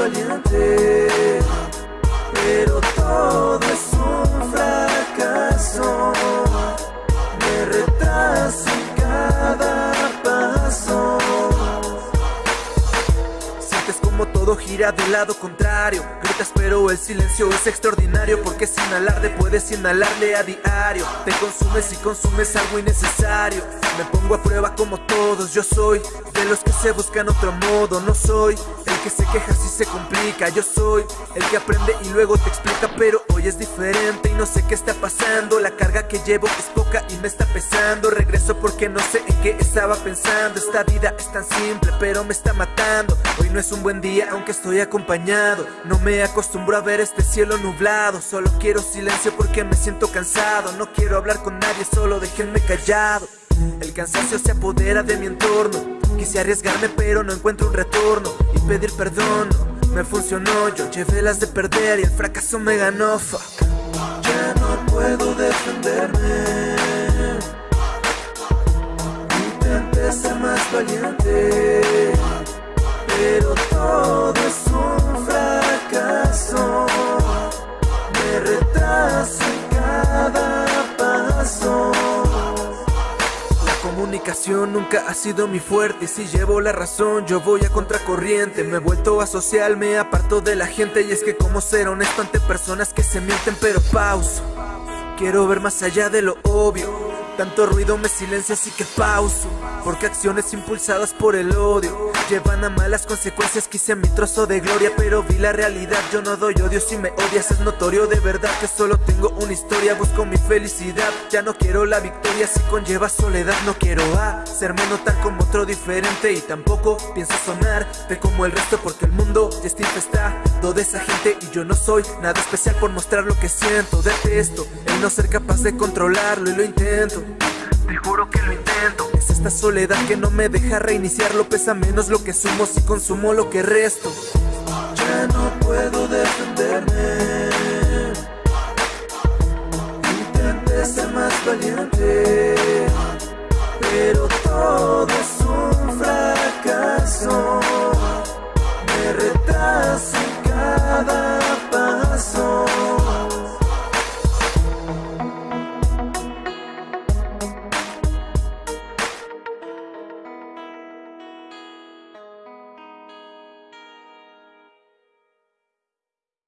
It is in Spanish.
valiente, pero todo es un fracaso. Me retraso en cada paso. Sientes como todo gira del lado contrario. Gritas, pero el silencio es extraordinario. Porque sin alarde puedes inhalarle a diario. Te consumes y consumes algo innecesario. Me pongo a prueba como todos. Yo soy de los que se buscan otro modo. No soy que se queja si se complica. Yo soy el que aprende y luego te explica. Pero hoy es diferente y no sé qué está pasando. La carga que llevo es poca y me está pesando. Regreso porque no sé en qué estaba pensando. Esta vida es tan simple, pero me está matando. Hoy no es un buen día, aunque estoy acompañado. No me acostumbro a ver este cielo nublado. Solo quiero silencio porque me siento cansado. No quiero hablar con nadie, solo déjenme callado. El cansancio se apodera de mi entorno. Quise arriesgarme, pero no encuentro un retorno. Pedir perdón me funcionó. Yo llevé las de perder y el fracaso me ganó. Fuck. Ya no puedo defenderme. Intenté ser más valiente. Pero todo comunicación nunca ha sido mi fuerte y si llevo la razón yo voy a contracorriente. Me he vuelto asocial, me aparto de la gente y es que como ser honesto ante personas que se mienten pero pauso. Quiero ver más allá de lo obvio. Tanto ruido me silencia así que pauso. Porque acciones impulsadas por el odio Llevan a malas consecuencias. Quise mi trozo de gloria pero vi la realidad. Yo no doy odio si me odias es notorio De verdad que solo tengo historia Busco mi felicidad. Ya no quiero la victoria si conlleva soledad. No quiero hacerme notar como otro diferente Y tampoco pienso sonar de como el resto Porque el mundo ya está infestado de esa gente Y yo no soy nada especial por mostrar lo que siento. Detesto el no ser capaz de controlarlo y lo intento. Te juro que lo intento. Es esta soledad que no me deja reiniciarlo Pesa menos lo que sumo si consumo lo que resto. Ya no puedo Valiente Pero